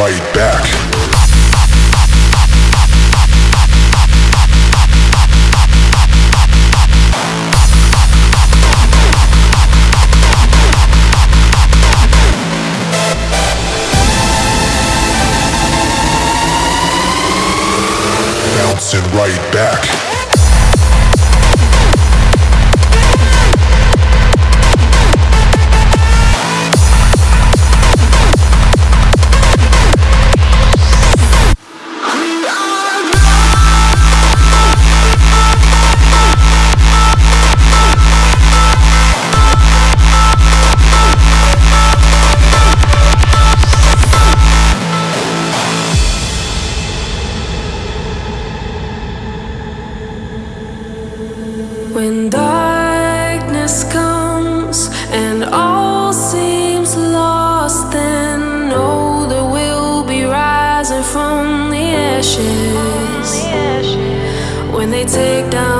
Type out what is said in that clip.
right back. Bouncing right back. ashes. When they take down